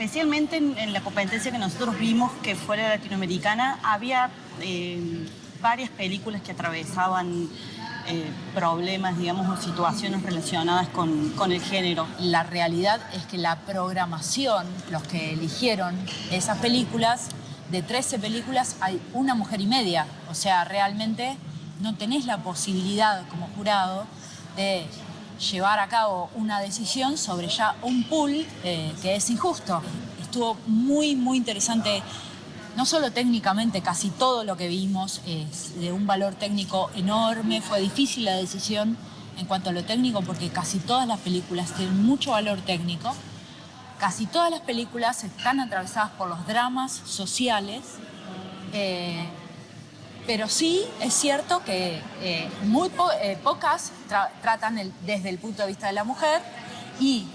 especialmente en, la competencia que nosotros vimos, que fue la latinoamericana, había eh, varias películas que atravesaban eh, problemas, digamos, o situaciones relacionadas con, con, el género. La realidad es que la programación, los que eligieron esas películas, de 13 películas hay una mujer y media. O sea, realmente no tenés la posibilidad como jurado de llevar a cabo una decisión sobre ya un pool eh, que es injusto. Estuvo muy, muy interesante, no solo técnicamente, casi todo lo que vimos es de un valor técnico enorme, fue difícil la decisión en cuanto a lo técnico porque casi todas las películas tienen mucho valor técnico, casi todas las películas están atravesadas por los dramas sociales, eh, pero sí es cierto que eh, muy eh, pocas tratan desde el punto de vista de la mujer y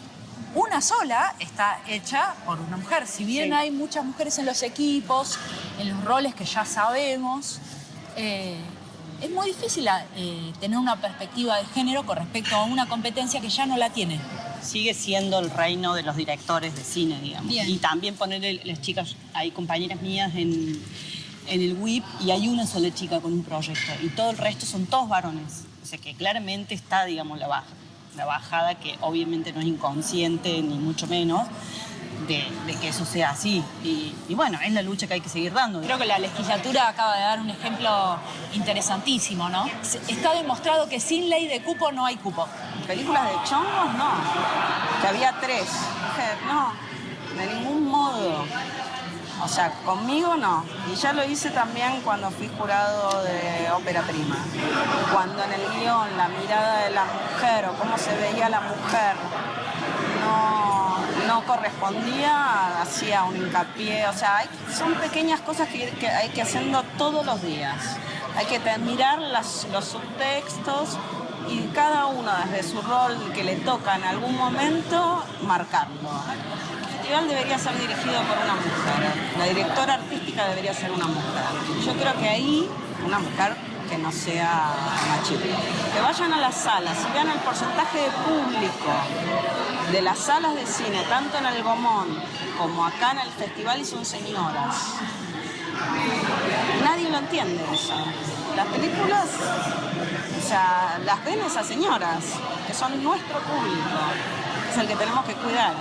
una sola está hecha por una mujer. Si bien hay muchas mujeres en los equipos, en los roles que ya sabemos, eh, es muy difícil tener una perspectiva de género con respecto a una competencia que ya no la tiene. Sigue siendo el reino de los directores de cine, digamos. Y también poner las chicas, hay compañeras mías en en el WIP y hay una sola chica con un proyecto y todo el resto son todos varones. O sea que claramente está, digamos, la, baja, la bajada que obviamente no es inconsciente ni mucho menos de, que eso sea así. Y, bueno, es la lucha que hay que seguir dando. Creo que la legislatura acaba de dar un ejemplo interesantísimo, ¿no? Está demostrado que sin ley de cupo no hay cupo. Películas de chongos, no. Que había tres. No, de ningún modo. O sea, conmigo no. Y ya lo hice también cuando fui jurado de ópera prima. Cuando en el guion la mirada de la mujer o cómo se veía la mujer no, no correspondía, hacía un hincapié. O sea, son pequeñas cosas que, hay que hacerlo todos los días. Hay que mirar los subtextos y cada uno desde su rol que le toca en algún momento marcarlo festival debería ser dirigido por una mujer. La directora artística debería ser una mujer. Yo creo que ahí, una mujer que no sea machista. Que vayan a las salas y vean el porcentaje de público de las salas de cine, tanto en el Gomón como acá en el festival, y son señoras. Nadie lo entiende. Las películas, o sea, las ven esas señoras, que son nuestro público, es el que tenemos que cuidar.